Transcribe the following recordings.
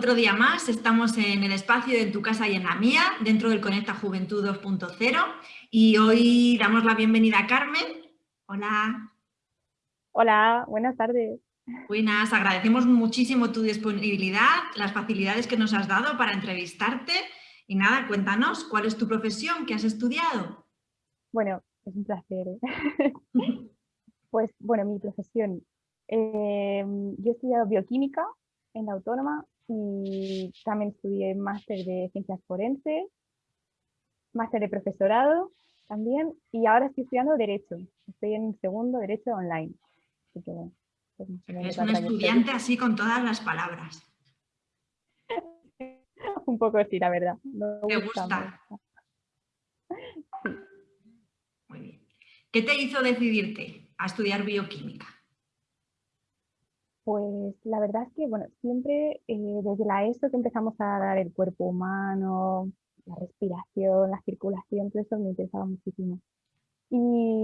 Otro día más, estamos en el espacio de Tu Casa y en la Mía, dentro del Conecta Juventud 2.0 y hoy damos la bienvenida a Carmen. Hola. Hola, buenas tardes. Buenas, agradecemos muchísimo tu disponibilidad, las facilidades que nos has dado para entrevistarte y nada, cuéntanos, ¿cuál es tu profesión? ¿Qué has estudiado? Bueno, es un placer. ¿eh? pues bueno, mi profesión. Eh, yo he estudiado bioquímica en la Autónoma y también estudié máster de ciencias forenses, máster de profesorado también y ahora estoy estudiando Derecho. Estoy en segundo Derecho online. Así que, pues, es un estudiante así con todas las palabras. un poco sí, la verdad. Me gusta. Muy bien. ¿Qué te hizo decidirte a estudiar bioquímica? Pues la verdad es que, bueno, siempre eh, desde la ESO que empezamos a dar el cuerpo humano, la respiración, la circulación, todo eso me interesaba muchísimo. Y,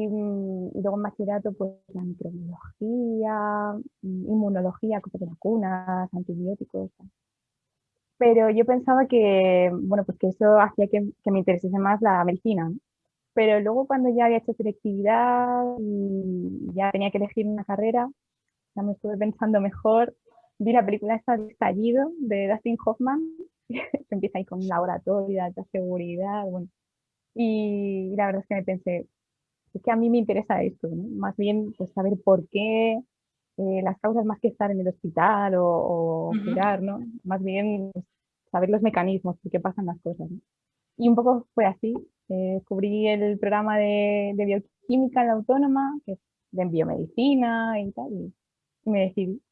mm, luego en bachillerato, pues la microbiología, mm, inmunología, cosas de vacunas, antibióticos. Pero yo pensaba que, bueno, pues eso hacía que me interesase más la medicina. Pero luego cuando ya había hecho selectividad y ya tenía que elegir una carrera, ya me estuve pensando mejor. Vi la película esta de Estallido de Dustin Hoffman, que empieza ahí con un laboratorio, de seguridad, bueno. Y la verdad es que me pensé, es que a mí me interesa esto, ¿no? Más bien, pues saber por qué, eh, las causas más que estar en el hospital o, curar, ¿no? Más bien pues, saber los mecanismos, por qué pasan las cosas. Y un poco fue así. Eh, descubrí el programa de, de, bioquímica en la autónoma, que es de biomedicina y tal, y me decidí.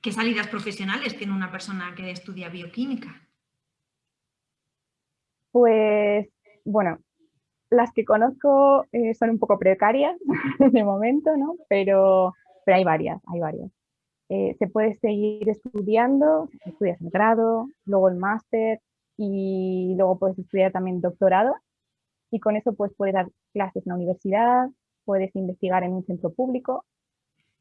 ¿Qué salidas profesionales tiene una persona que estudia bioquímica? Pues, bueno, las que conozco eh, son un poco precarias de momento, ¿no? Pero, pero hay varias, hay varias. Eh, se puede seguir estudiando, estudias el grado, luego el máster y luego puedes estudiar también doctorado y con eso pues puedes dar clases en la universidad, puedes investigar en un centro público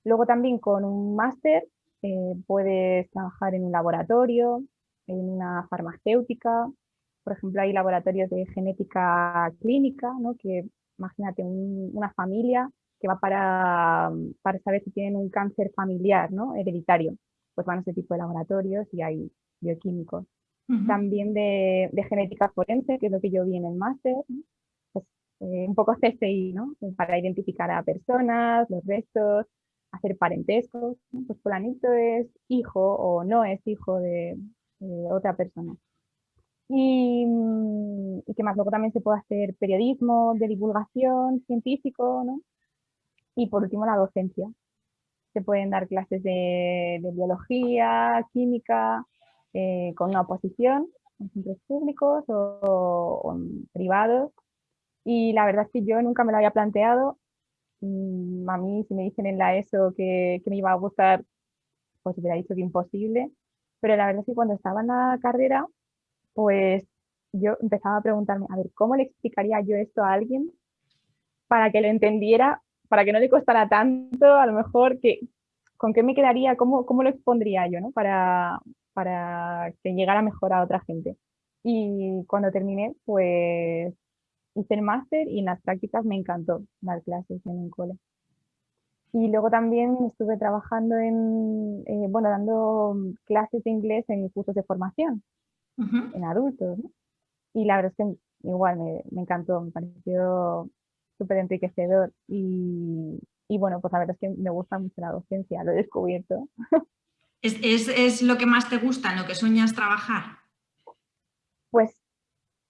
Luego también con un máster eh, puedes trabajar en un laboratorio, en una farmacéutica, por ejemplo hay laboratorios de genética clínica, ¿no? que imagínate una familia que va para, para, saber si tienen un cáncer familiar, ¿no? hereditario, pues van a ese tipo de laboratorios y hay bioquímicos. También de, de, genética forense, que es lo que yo vi en el máster, pues, eh, un poco CSI, ¿no? para identificar a personas, los restos, hacer parentescos, pues fulanito es hijo o no es hijo de, otra persona. Y, y que más luego también se puede hacer periodismo, de divulgación científico, ¿no? Y por último la docencia. Se pueden dar clases de, biología, química, eh, con una oposición en centros públicos o, o privados. Y la verdad es que yo nunca me lo había planteado a mí si me dicen en la ESO que, que me iba a gustar, pues hubiera dicho que imposible, pero la verdad es que cuando estaba en la carrera, pues yo empezaba a preguntarme, a ver, ¿cómo le explicaría yo esto a alguien para que lo entendiera, para que no le costara tanto, a lo mejor, que, con qué me quedaría, cómo, cómo lo expondría yo, ¿no? Para, para que llegara mejor a otra gente. Y cuando terminé, pues hice el máster y en las prácticas me encantó dar clases en un cole. Y luego también estuve trabajando en, eh, bueno, dando clases de inglés en cursos de formación, en adultos. Y la verdad es que igual me, me encantó, me pareció súper enriquecedor. Y, y, bueno, pues la verdad es que me gusta mucho la docencia, lo he descubierto. ¿Es, es, es lo que más te gusta, en lo que sueñas trabajar? Pues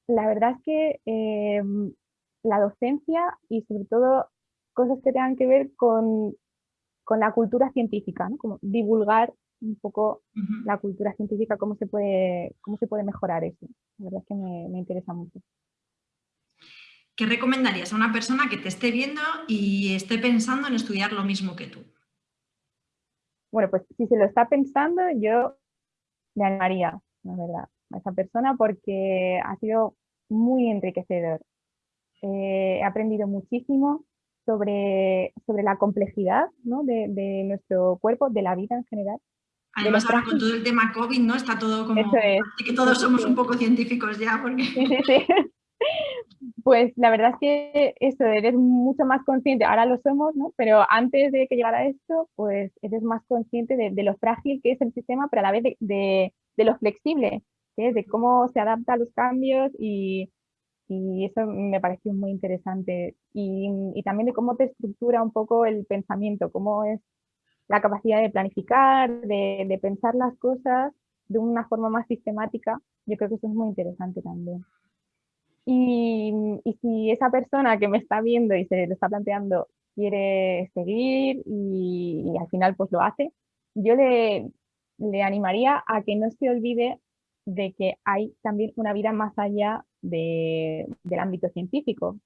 la verdad es que em, la docencia y sobre todo cosas que tengan que ver con, la cultura científica, como divulgar un poco la cultura científica, cómo se puede, cómo se puede mejorar eso. La verdad es que me, me interesa mucho. ¿Qué recomendarías a una persona que te esté viendo y esté pensando en estudiar lo mismo que tú? Bueno, pues si se lo está pensando, yo le animaría, la verdad a esa persona porque ha sido muy enriquecedor. Eh, he aprendido muchísimo sobre, sobre la complejidad de, nuestro cuerpo, de la vida en general. Además, ahora con todo el tema COVID, ¿no? Está todo como... Eso es. que todos somos un poco científicos ya, porque... Sí, sí. Pues la verdad es que eso, eres mucho más consciente, ahora lo somos, ¿no? Pero antes de que llegara esto, pues eres más consciente de, lo frágil que es el sistema, pero a la vez de, lo flexible, de cómo se adapta a los cambios y, eso me pareció muy interesante. Y, y, también de cómo te estructura un poco el pensamiento, cómo es la capacidad de planificar, de, pensar las cosas de una forma más sistemática, yo creo que eso es muy interesante también. Y, si esa persona que me está viendo y se lo está planteando quiere seguir y, al final pues lo hace, yo le, le, animaría a que no se olvide de que hay también una vida más allá de, del ámbito científico.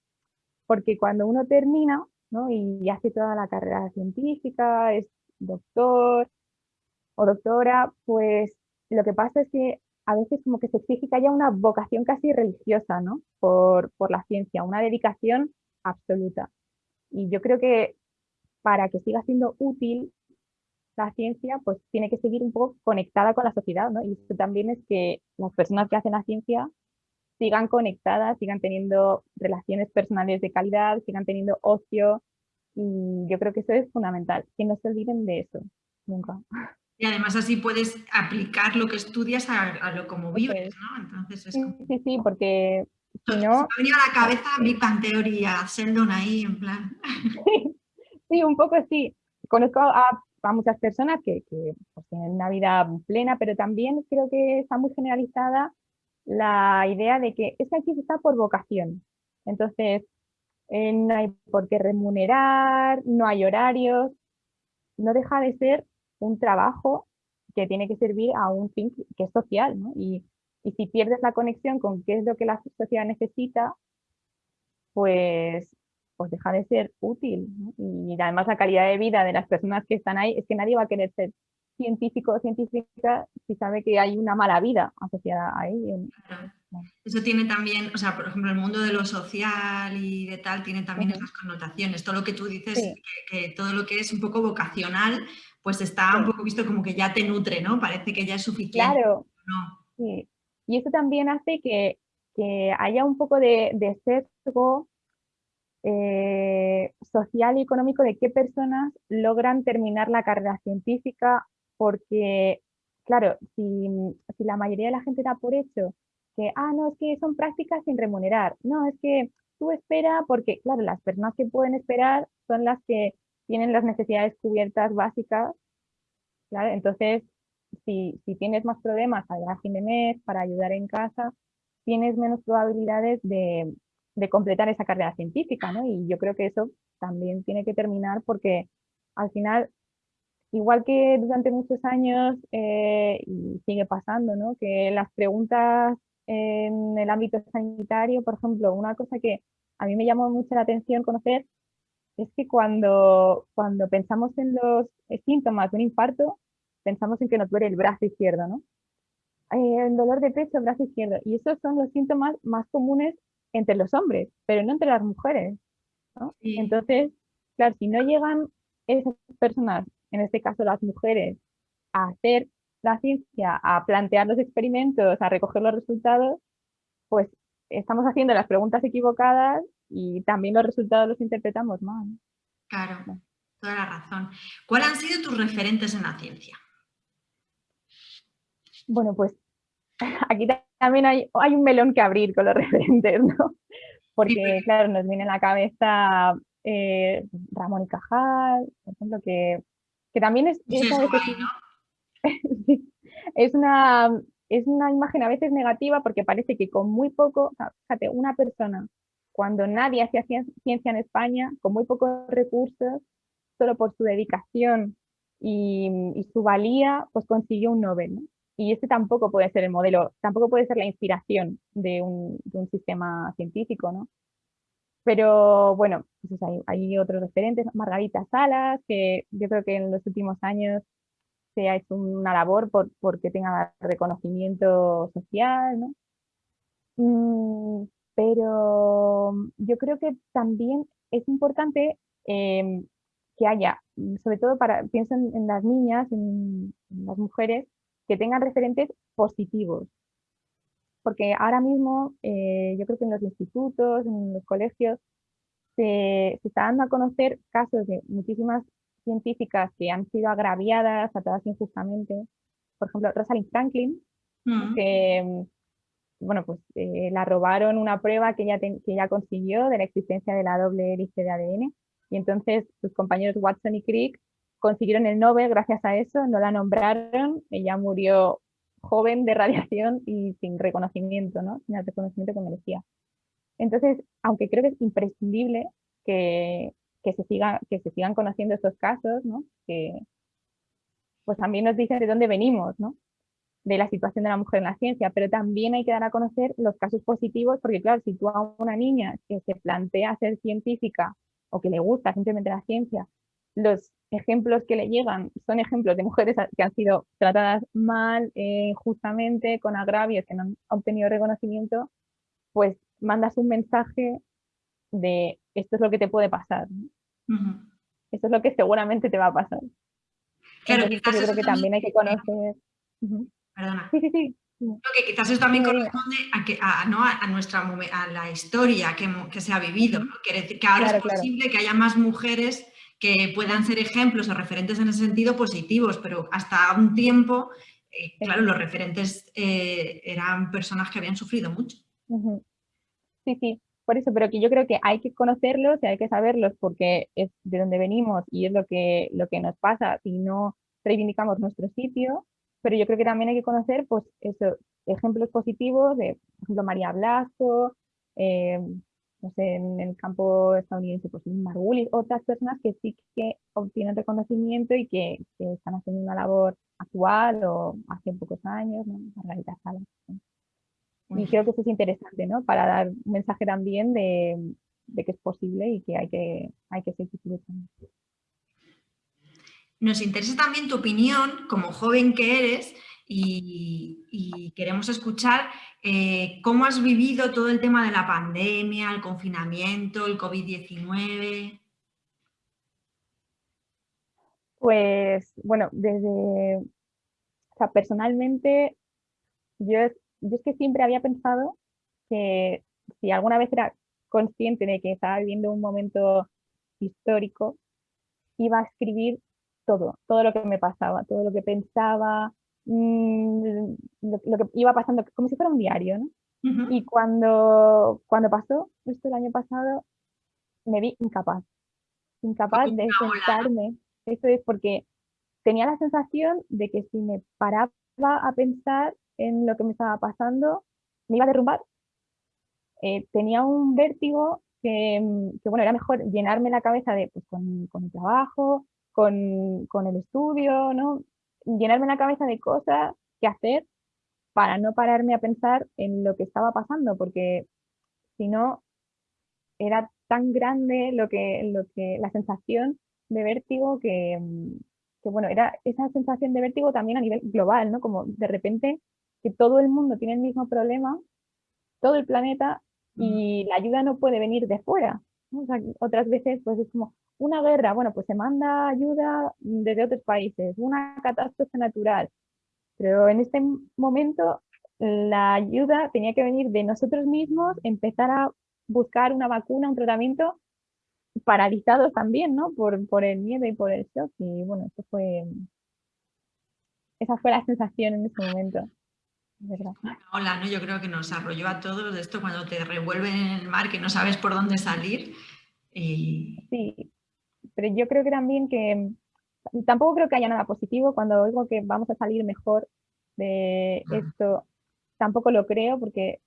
Porque cuando uno termina y hace toda la carrera científica, es doctor o doctora, pues lo que pasa es que a veces como que se exige que haya una vocación casi religiosa, ¿no? Por, la ciencia, una dedicación absoluta. Y yo creo que para que siga siendo útil la ciencia, pues tiene que seguir un poco conectada con la sociedad, ¿no? Y eso también es que las personas que hacen la ciencia sigan conectadas, sigan teniendo relaciones personales de calidad, sigan teniendo ocio, y yo creo que eso es fundamental, que no se olviden de eso, nunca. Y además así puedes aplicar lo que estudias a, lo como vives, ¿no? Entonces es como... Sí, sí, porque si no... me ha venido a la cabeza Big Bang Theory, a Sheldon ahí, en plan... Sí, un poco sí. Conozco a, a muchas personas que, pues, tienen una vida plena, pero también creo que está muy generalizada la idea de que es que aquí está por vocación. Entonces, eh, no hay por qué remunerar, no hay horarios, no deja de ser un trabajo que tiene que servir a un fin que es social, ¿no? Y, si pierdes la conexión con qué es lo que la sociedad necesita, pues, pues deja de ser útil. Y además la calidad de vida de las personas que están ahí, es que nadie va a querer ser científico o científica si sabe que hay una mala vida asociada a ello. Eso tiene también, o sea, por ejemplo, el mundo de lo social y de tal tiene también esas connotaciones. Todo lo que tú dices, que, todo lo que es un poco vocacional, pues está un poco visto como que ya te nutre, ¿no? Parece que ya es suficiente. Claro. Sí. Y eso también hace que, haya un poco de, de sesgo eh, social y económico de qué personas logran terminar la carrera científica porque, claro, si, si la mayoría de la gente da por hecho que, ah, no, es que son prácticas sin remunerar. No, es que tú espera porque, claro, las personas que pueden esperar son las que tienen las necesidades cubiertas básicas. Claro, entonces, si, si tienes más problemas para fin de mes, para ayudar en casa, tienes menos probabilidades de, de completar esa carrera científica, ¿no? Y yo creo que eso también tiene que terminar porque al final, igual que durante muchos años, eh, y sigue pasando, ¿no? Que las preguntas en el ámbito sanitario, por ejemplo, una cosa que a mí me llamó mucho la atención conocer es que cuando, cuando pensamos en los síntomas de un infarto, pensamos en que nos duele el brazo izquierdo, ¿no? Eh, el dolor de pecho, brazo izquierdo. Y esos son los síntomas más comunes entre los hombres, pero no entre las mujeres. ¿no? Entonces, claro, si no llegan esas personas, en este caso las mujeres, a hacer la ciencia a plantear los experimentos, a recoger los resultados, pues estamos haciendo las preguntas equivocadas y también los resultados los interpretamos mal. Claro, toda la razón. ¿Cuáles han sido tus referentes en la ciencia? Bueno, pues aquí también hay, hay un melón que abrir con los referentes, ¿no? Porque, claro, nos viene a la cabeza eh, Ramón y Cajal, por ejemplo, que, que también es... es, una, es una imagen a veces negativa porque parece que con muy poco, fíjate, una persona, cuando nadie hacía ciencia en España, con muy pocos recursos, solo por su dedicación y, su valía, pues consiguió un Nobel. Y este tampoco puede ser el modelo, tampoco puede ser la inspiración de un, sistema científico, ¿no? Pero bueno, pues hay, otros referentes, Margarita Salas, que yo creo que en los últimos años se ha hecho una labor por, porque tenga reconocimiento social, ¿no? Mm, pero yo creo que también es importante em, que haya, sobre todo para, pienso en, las niñas, en, las mujeres, que tengan referentes positivos. Porque ahora mismo eh, yo creo que en los institutos, en los colegios, se, se está dando a conocer casos de muchísimas científicas que han sido agraviadas, tratadas injustamente. Por ejemplo, Rosalind Franklin, mm. que mm, bueno, pues eh, la robaron una prueba que ella, que ella consiguió de la existencia de la doble hélice de ADN y entonces sus compañeros Watson y Crick consiguieron el Nobel gracias a eso, no la nombraron, ella murió joven de radiación y sin reconocimiento, ¿no? sin el reconocimiento que merecía. Entonces, aunque creo que es imprescindible que, que, se, siga, que se sigan conociendo estos casos, ¿no? que pues también nos dicen de dónde venimos, ¿no? de la situación de la mujer en la ciencia, pero también hay que dar a conocer los casos positivos, porque claro, si tú a una niña que se plantea ser científica o que le gusta simplemente la ciencia, los ejemplos que le llegan son ejemplos de mujeres que han sido tratadas mal, eh, justamente, con agravios, que no han obtenido reconocimiento, pues mandas un mensaje de esto es lo que te puede pasar. Esto es lo que seguramente te va a pasar. Claro, yo creo que también hay que conocer. Perdona. Sí, sí, sí. Lo que quizás eso también corresponde a, que, a, ¿no? a, nuestra, a la historia que, que se ha vivido. Quiere decir que ahora es posible que haya más mujeres que puedan ser ejemplos o referentes en ese sentido positivos, pero hasta un tiempo, eh, claro, los referentes eh, eran personas que habían sufrido mucho. Sí, sí, por eso, pero que yo creo que hay que conocerlos y hay que saberlos porque es de donde venimos y es lo que, lo que nos pasa si no reivindicamos nuestro sitio, pero yo creo que también hay que conocer pues, eso, ejemplos positivos de, por ejemplo, María Blasco, eh, no sé, en el campo estadounidense, pues Margulis, otras personas que sí que obtienen reconocimiento y que, están haciendo una labor actual o hace pocos años, ¿no? Margarita Salas. Y creo que eso es interesante, ¿no? Para dar un mensaje también de, de que es posible y que hay que, hay que seguir luchando. Nos interesa también tu opinión como joven que eres y, queremos escuchar eh, cómo has vivido todo el tema de la pandemia, el confinamiento, el COVID-19. Pues bueno, desde, o sea, personalmente yo, yo es que siempre había pensado que si alguna vez era consciente de que estaba viviendo un momento histórico, iba a escribir todo, todo lo que me pasaba, todo lo que pensaba, mm, lo, que iba pasando, como si fuera un diario, ¿no? Y cuando, cuando pasó esto el año pasado, me vi incapaz, incapaz de sentarme. Eso es porque tenía la sensación de que si me paraba a pensar en lo que me estaba pasando, me iba a derrumbar. Eh, tenía un vértigo que, que, bueno, era mejor llenarme la cabeza de, pues, con, con el trabajo, con, con el estudio, ¿no? Llenarme la cabeza de cosas que hacer para no pararme a pensar en lo que estaba pasando, porque si no, era tan grande lo que, lo que, la sensación de vértigo que, que, bueno, era esa sensación de vértigo también a nivel global, ¿no? Como de repente que todo el mundo tiene el mismo problema, todo el planeta, y la ayuda no puede venir de fuera. O sea, otras veces pues es como, una guerra, bueno, pues se manda ayuda desde otros países, una catástrofe natural, pero en este momento la ayuda tenía que venir de nosotros mismos, empezar a buscar una vacuna, un tratamiento paralizados también, ¿no? Por, por el miedo y por el shock. Y bueno, eso fue, esa fue la sensación en ese momento. Hola, ¿no? Yo creo que nos arrolló a todos de esto cuando te revuelven en el mar, que no sabes por dónde salir. Y... Sí, pero yo creo que también que tampoco creo que haya nada positivo cuando oigo que vamos a salir mejor de esto, tampoco lo creo porque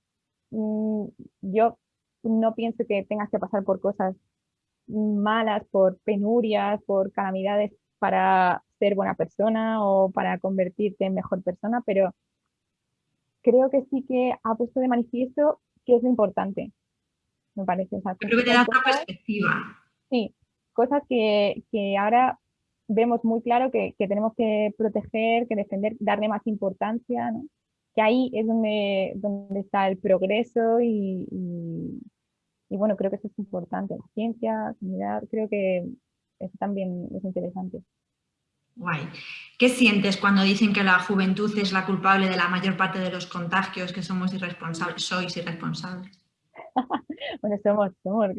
mm, yo no pienso que tengas que pasar por cosas malas, por penurias, por calamidades para ser buena persona o para convertirte en mejor persona, pero creo que sí que ha puesto de manifiesto que es lo importante, me parece. creo que te da otra perspectiva. Sí, cosas que, ahora vemos muy claro que, tenemos que proteger, que defender, darle más importancia, que ahí es donde, donde está el progreso y, y, bueno, creo que eso es importante, la ciencia, la comunidad, creo que, eso también es interesante. Guay. ¿Qué sientes cuando dicen que la juventud es la culpable de la mayor parte de los contagios, que somos irresponsables, sois irresponsables? bueno, somos, somos.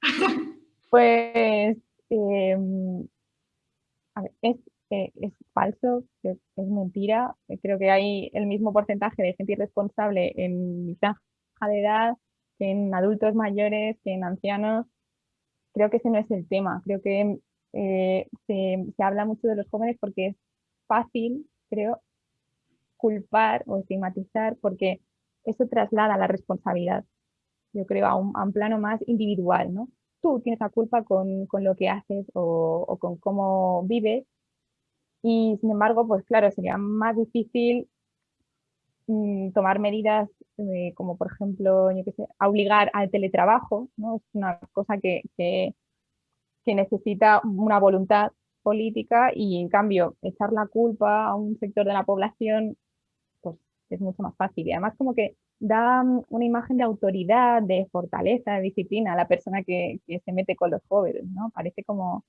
pues em, es, eh, es, falso, es, mentira. Creo que hay el mismo porcentaje de gente irresponsable en mi de edad que en adultos mayores, que en ancianos. Creo que ese no es el tema. Creo que eh, se, se, habla mucho de los jóvenes porque es fácil, creo, culpar o estigmatizar porque eso traslada la responsabilidad, yo creo, a un, a un plano más individual, ¿no? Tú tienes la culpa con, con lo que haces o, con cómo vives y sin embargo, pues claro, sería más difícil mm, tomar medidas eh, como por ejemplo, yo sé, obligar al teletrabajo, ¿no? Es una cosa que, que que necesita una voluntad política y en cambio echar la culpa a un sector de la población pues es mucho más fácil y además como que da una imagen de autoridad, de fortaleza, de disciplina a la persona que, se mete con los jóvenes, ¿no? Parece como,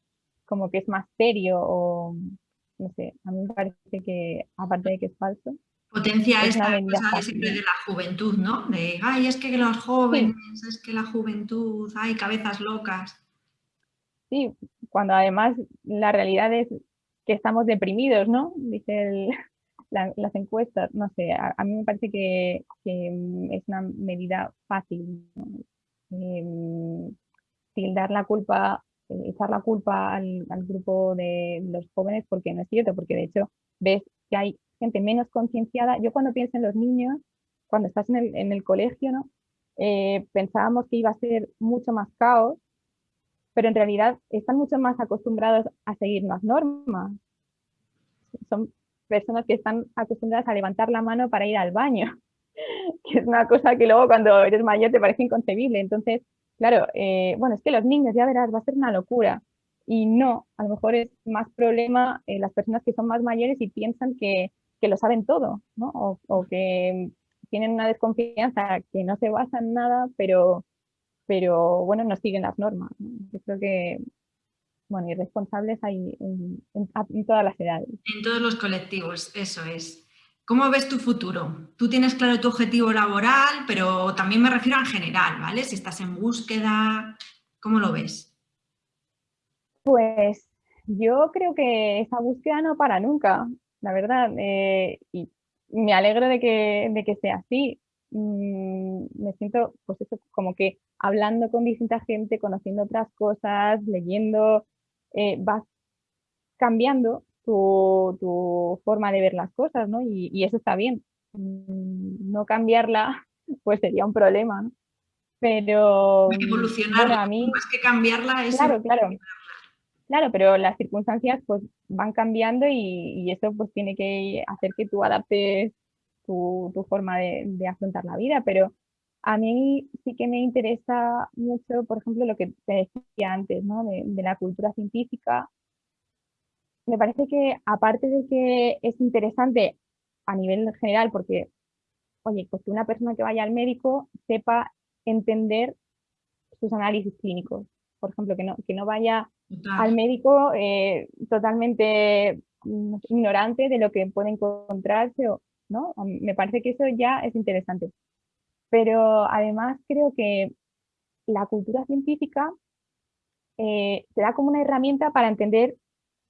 como que es más serio o no sé, a mí me parece que aparte de que es falso. Potencia es esta cosa de siempre de la juventud, ¿no? De, ay, es que los jóvenes, es que la juventud, hay cabezas locas. Sí, cuando además la realidad es que estamos deprimidos, ¿no? Las encuestas, no sé, a, mí me parece que, mm, es una medida fácil. ¿no? dar la culpa, eh, echar la culpa al, grupo de los jóvenes, porque no es cierto, porque de hecho ves que hay gente menos concienciada. Yo cuando pienso en los niños, cuando estás en el, en el colegio, ¿no? Eh, pensábamos que iba a ser mucho más caos pero en realidad están mucho más acostumbrados a seguir las normas. Son personas que están acostumbradas a levantar la mano para ir al baño, que es una cosa que luego cuando eres mayor te parece inconcebible. Entonces, claro, eh, bueno, es que los niños, ya verás, va a ser una locura. Y no, a lo mejor es más problema eh, las personas que son más mayores y piensan que, que lo saben todo, ¿no? O, o, que tienen una desconfianza que no se basa en nada, pero, pero bueno, no siguen las normas. Yo creo que, bueno, irresponsables hay en, en, todas las edades. En todos los colectivos, eso es. ¿Cómo ves tu futuro? Tú tienes claro tu objetivo laboral, pero también me refiero en general, ¿vale? Si estás en búsqueda, ¿cómo lo ves? Pues yo creo que esa búsqueda no para nunca, la verdad. Eh, y me alegro de que, de que sea así. Mm, me siento, pues eso, como que hablando con distinta gente, conociendo otras cosas, leyendo, eh, vas cambiando tu, forma de ver las cosas, ¿no? Y, eso está bien. Mm, no cambiarla, pues sería un problema, ¿no? Pero... Evolucionar, a mí, más que cambiarla es... Claro, claro. Claro, pero las circunstancias pues van cambiando y, y, eso pues tiene que hacer que tú adaptes tu, forma de, afrontar la vida, pero a mí sí que me interesa mucho, por ejemplo, lo que te decía antes, ¿no? de, la cultura científica. Me parece que aparte de que es interesante a nivel general, porque, oye, pues que una persona que vaya al médico sepa entender sus análisis clínicos. Por ejemplo, que no, que no vaya al médico eh, totalmente mm, ignorante de lo que puede encontrarse o, ¿no? Me parece que eso ya es interesante. Pero además creo que la cultura científica eh, te da como una herramienta para entender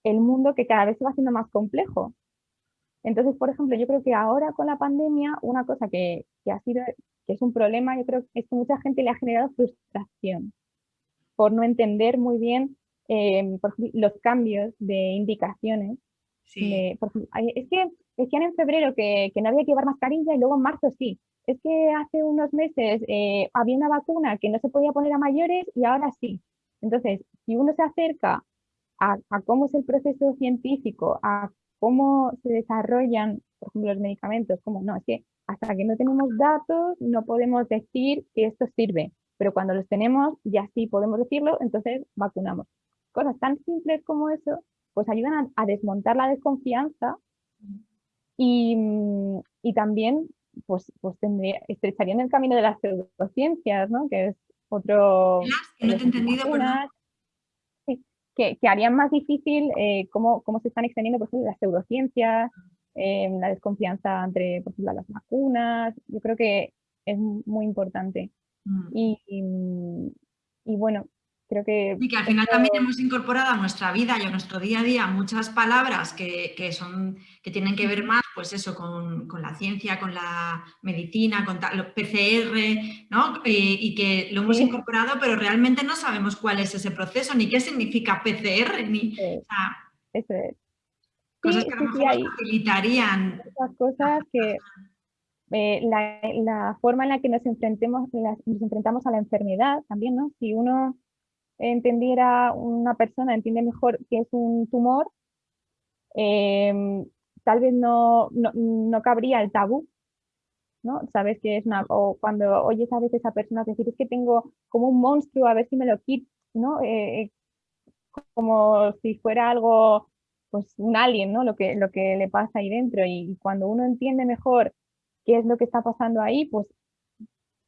el mundo que cada vez se va haciendo más complejo. Entonces, por ejemplo, yo creo que ahora con la pandemia, una cosa que, ha sido, que es un problema, yo creo que es que mucha gente le ha generado frustración por no entender muy bien eh, los cambios de indicaciones. es que decían en febrero que, no había que llevar mascarilla y luego en marzo sí. Es que hace unos meses eh, había una vacuna que no se podía poner a mayores y ahora sí. Entonces, si uno se acerca a, cómo es el proceso científico, a cómo se desarrollan, por ejemplo, los medicamentos, como no, es que hasta que no tenemos datos no podemos decir que esto sirve, pero cuando los tenemos ya sí podemos decirlo, entonces vacunamos. Cosas tan simples como eso, pues ayudan a desmontar la desconfianza y, mm, y también pues, pues tendría, estrecharían el camino de las pseudociencias, ¿no? que es otro... no te he entendido, sí. que, harían más difícil eh, cómo, cómo, se están extendiendo por ejemplo, las pseudociencias, eh, la desconfianza entre por ejemplo, las vacunas. Yo creo que es muy importante. Mm. y, y, bueno, Creo que... Y que al final también hemos incorporado a nuestra vida y a nuestro día a día muchas palabras que, que son, que tienen que ver más, pues eso, con, con la ciencia, con la medicina, con los PCR, ¿no? Y, que lo hemos incorporado, pero realmente no sabemos cuál es ese proceso, ni qué significa PCR, ni... eso es. Cosas que a lo mejor facilitarían... Esas cosas que... Eh, la, la, forma en la que nos, enfrentemos, nos enfrentamos a la enfermedad también, ¿no? Si uno entendiera una persona, entiende mejor que es un tumor, em, tal vez no, no, cabría el tabú, ¿no? Sabes que es una, o cuando oyes a veces a personas decir, es que tengo como un monstruo, a ver si me lo quito, ¿no? Eh, eh, como si fuera algo, pues un alien, ¿no? Lo que, lo que le pasa ahí dentro y cuando uno entiende mejor qué es lo que está pasando ahí, pues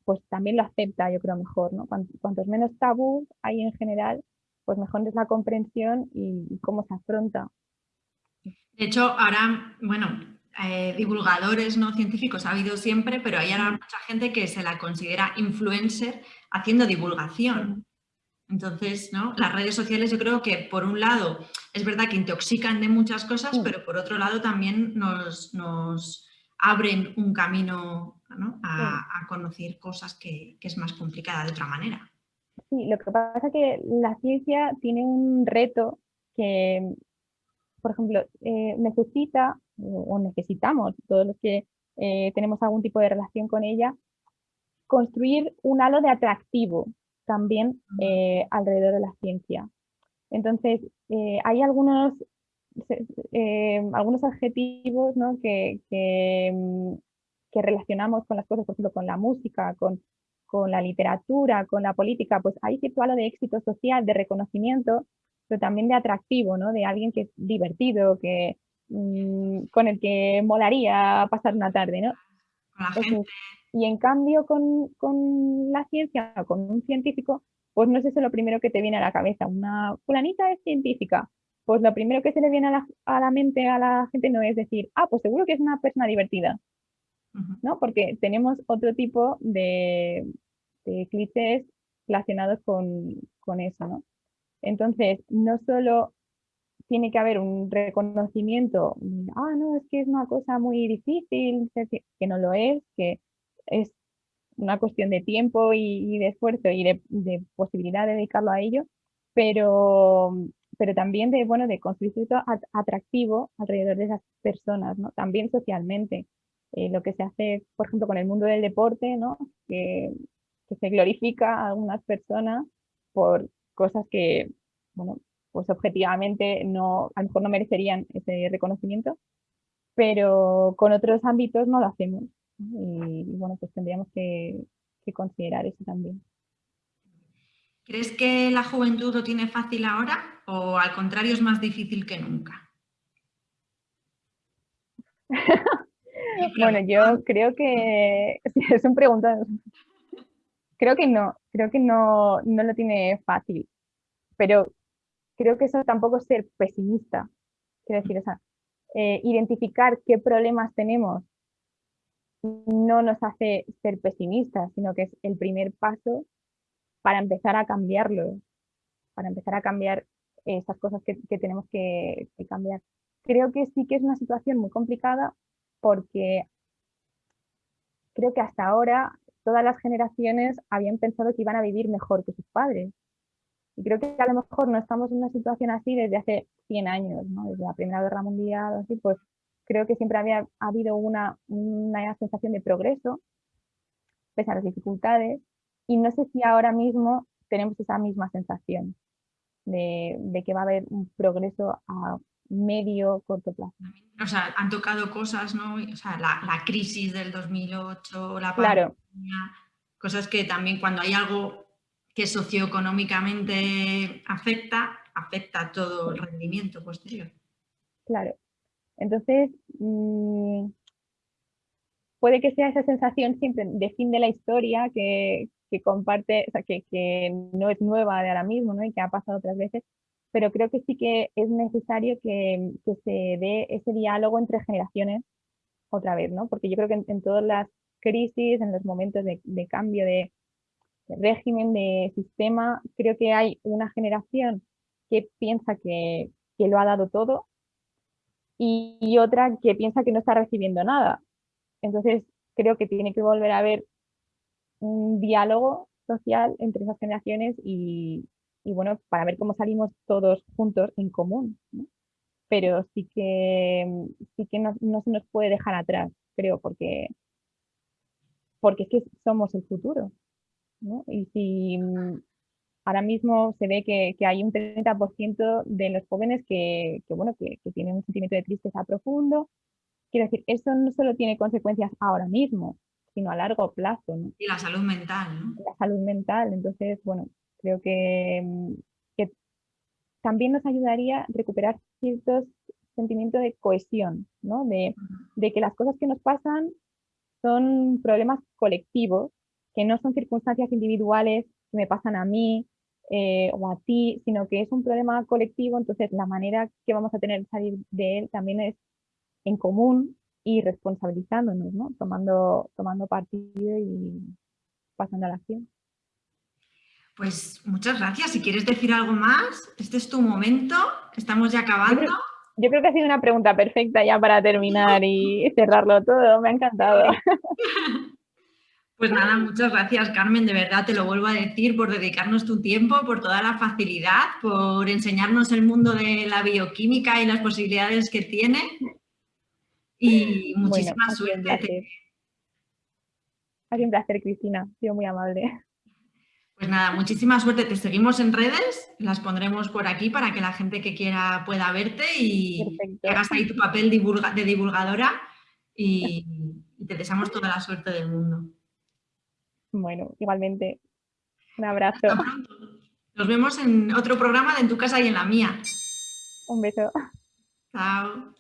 pues también lo acepta, yo creo, mejor, ¿no? Cuantos, menos tabú hay en general, pues mejor es la comprensión y, cómo se afronta. De hecho, ahora, bueno, eh, divulgadores no científicos ha habido siempre, pero hay ahora mucha gente que se la considera influencer haciendo divulgación. Entonces, ¿no? las redes sociales yo creo que por un lado es verdad que intoxican de muchas cosas, pero por otro lado también nos, nos abren un camino a, conocer cosas que, es más complicada de otra manera. Sí, lo que pasa es que la ciencia tiene un reto que, por ejemplo, eh, necesita o necesitamos, todos los que eh, tenemos algún tipo de relación con ella, construir un halo de atractivo también eh, alrededor de la ciencia. Entonces, hay algunos, algunos adjetivos que, mm, que relacionamos con las cosas, por ejemplo, con la música, con, con la literatura, con la política, pues hay cierto de éxito social, de reconocimiento, pero también de atractivo, ¿no? De alguien que es divertido, que, mm, con el que molaría pasar una tarde, ¿no? y en cambio con, con, la ciencia, con un científico, pues no es eso lo primero que te viene a la cabeza. Una fulanita es científica, pues lo primero que se le viene a la, a la mente a la gente no es decir, ah, pues seguro que es una persona divertida, ¿no? Porque tenemos otro tipo de, clichés relacionados con, eso, ¿no? Entonces, no solo tiene que haber un reconocimiento, ah, no, es que es una cosa muy difícil, que no lo es, que es una cuestión de tiempo y, de esfuerzo y de, posibilidad de dedicarlo a ello, pero, pero también de, bueno, de construir cierto atractivo alrededor de esas personas, ¿no? También socialmente. Eh, lo que se hace, por ejemplo, con el mundo del deporte, ¿no? que, se glorifica a algunas personas por cosas que, bueno, pues objetivamente no, a lo mejor no merecerían ese reconocimiento, pero con otros ámbitos no lo hacemos. Y, bueno, pues tendríamos que, que considerar eso también. ¿Crees que la juventud lo tiene fácil ahora o al contrario es más difícil que nunca? Bueno, yo creo que es un pregunta. Creo que no, creo que no, no lo tiene fácil, pero creo que eso tampoco es ser pesimista. Quiero decir, eh, identificar qué problemas tenemos no nos hace ser pesimistas, sino que es el primer paso para empezar a cambiarlo, para empezar a cambiar esas cosas que, tenemos que, cambiar. Creo que sí que es una situación muy complicada porque creo que hasta ahora todas las generaciones habían pensado que iban a vivir mejor que sus padres. Y creo que a lo mejor no estamos en una situación así desde hace 100 años, desde la Primera Guerra Mundial, así, pues creo que siempre había habido una, una sensación de progreso, pese a las dificultades, y no sé si ahora mismo tenemos esa misma sensación de, de que va a haber un progreso a medio, corto plazo. O sea, han tocado cosas, ¿no? O sea, la, la crisis del 2008, la claro. pandemia, cosas que también cuando hay algo que socioeconómicamente afecta, afecta todo el rendimiento posterior. Claro. Entonces, mm, puede que sea esa sensación siempre de fin de la historia que, que comparte, o sea, que, que, no es nueva de ahora mismo, ¿no? Y que ha pasado otras veces, pero creo que sí que es necesario que, se dé ese diálogo entre generaciones otra vez, ¿no? Porque yo creo que en, todas las crisis, en los momentos de, cambio de, régimen, de sistema, creo que hay una generación que piensa que, que lo ha dado todo y, otra que piensa que no está recibiendo nada. Entonces, creo que tiene que volver a haber un diálogo social entre esas generaciones y, bueno, para ver cómo salimos todos juntos en común. Pero sí que, sí que no, se nos puede dejar atrás, creo, porque, porque es que somos el futuro. Y si ahora mismo se ve que, hay un 30% de los jóvenes que, bueno, que, tienen un sentimiento de tristeza profundo. Quiero decir, eso no solo tiene consecuencias ahora mismo, sino a largo plazo. Y la salud mental, ¿no? La salud mental. Entonces, bueno, creo que, que también nos ayudaría recuperar ciertos sentimientos de cohesión, ¿no? De, que las cosas que nos pasan son problemas colectivos, que no son circunstancias individuales que me pasan a mí eh, o a ti, sino que es un problema colectivo, entonces la manera que vamos a tener de salir de él también es en común y responsabilizándonos, ¿no? tomando, tomando partido y pasando a la acción. Pues muchas gracias. Si quieres decir algo más, este es tu momento, estamos ya acabando. Yo creo, que ha sido una pregunta perfecta ya para terminar y cerrarlo todo, me ha encantado. Pues nada, muchas gracias Carmen, de verdad te lo vuelvo a decir por dedicarnos tu tiempo, por toda la facilidad, por enseñarnos el mundo de la bioquímica y las posibilidades que tiene y muchísima suerte. Ha sido un placer, Cristina, ha sido muy amable. Pues nada, muchísima suerte. Te seguimos en redes, las pondremos por aquí para que la gente que quiera pueda verte y hagas ahí tu papel de divulgadora y te deseamos toda la suerte del mundo. Bueno, igualmente. Un abrazo. Nos vemos en otro programa de En tu casa y en la mía. Un beso. Chao.